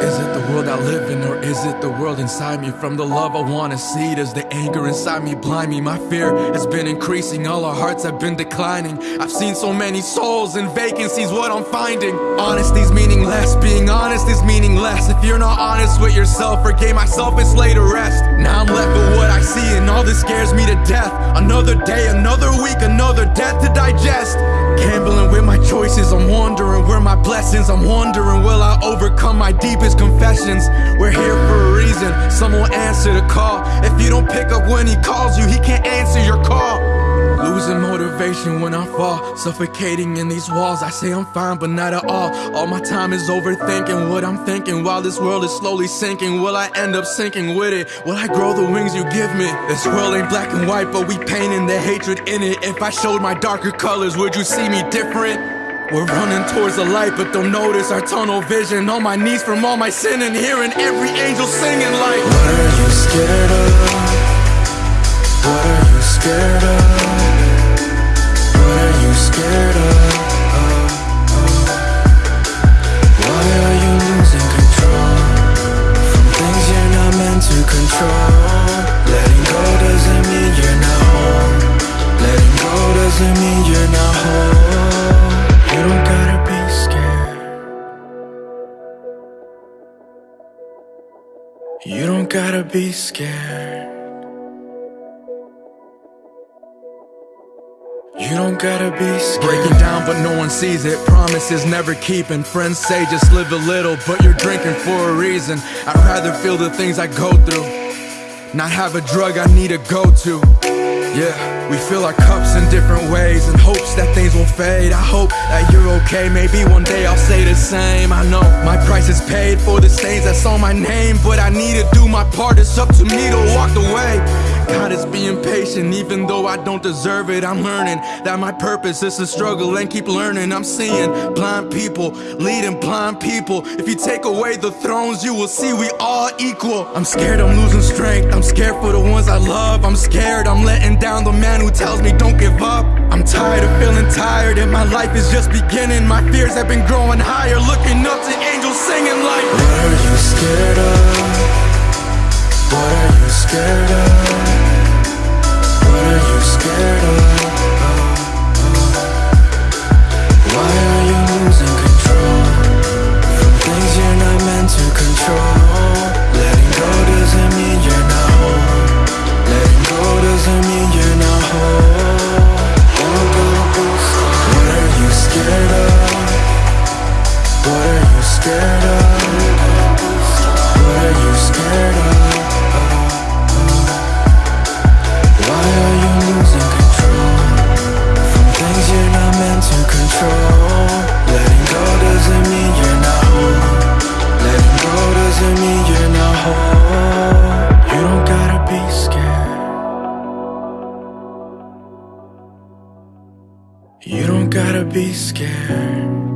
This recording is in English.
Is it the world I live in, or is it the world inside me? From the love I wanna see, does the anger inside me blind me? My fear has been increasing, all our hearts have been declining. I've seen so many souls in vacancies, what I'm finding. Honesty's meaningless, being honest is meaningless. If you're not honest with yourself, forgave myself, it's laid to rest. Now I'm left with what I see, and all this scares me to death. Another day, another another death to digest. Gambling with my choices, I'm wondering where my blessings. I'm wondering, will I overcome my deepest confessions? We're here for a reason, someone answer the call. If you don't pick up when he calls you, he can't answer your call. Motivation when I fall, suffocating in these walls. I say I'm fine, but not at all. All my time is overthinking what I'm thinking while this world is slowly sinking. Will I end up sinking with it? Will I grow the wings you give me? This world ain't black and white, but we painting the hatred in it. If I showed my darker colors, would you see me different? We're running towards the light, but don't notice our tunnel vision. On my knees from all my sin and hearing every angel singing like. What are you scared of? What are you scared of? You're not whole. You don't gotta be scared. You don't gotta be scared. You don't gotta be scared. Breaking down, but no one sees it. Promises never keeping. Friends say just live a little, but you're drinking for a reason. I'd rather feel the things I go through, not have a drug I need to go to. Yeah, we fill our cups in different ways in hopes that things will fade. I hope that you're okay. Maybe one day I'll say the same. I know my price is paid for the stains that's on my name, but I need to do my part. It's up to me to walk the way. God is being patient, even though I don't deserve it. I'm learning that my purpose is to struggle and keep learning. I'm seeing blind people leading blind people. If you take away the thrones, you will see we all equal. I'm scared I'm losing strength. I'm scared for the ones I love. I'm scared I'm letting down the man who tells me don't give up. I'm tired of feeling tired, and my life is just beginning. My fears have been growing higher, looking up to angels singing like. What are you scared of? Scared of? What are you scared of? Why are you losing control from things you're not meant to control? Letting go doesn't mean you're not home. Letting go doesn't mean you're not whole. You don't gotta be scared. You don't gotta be scared.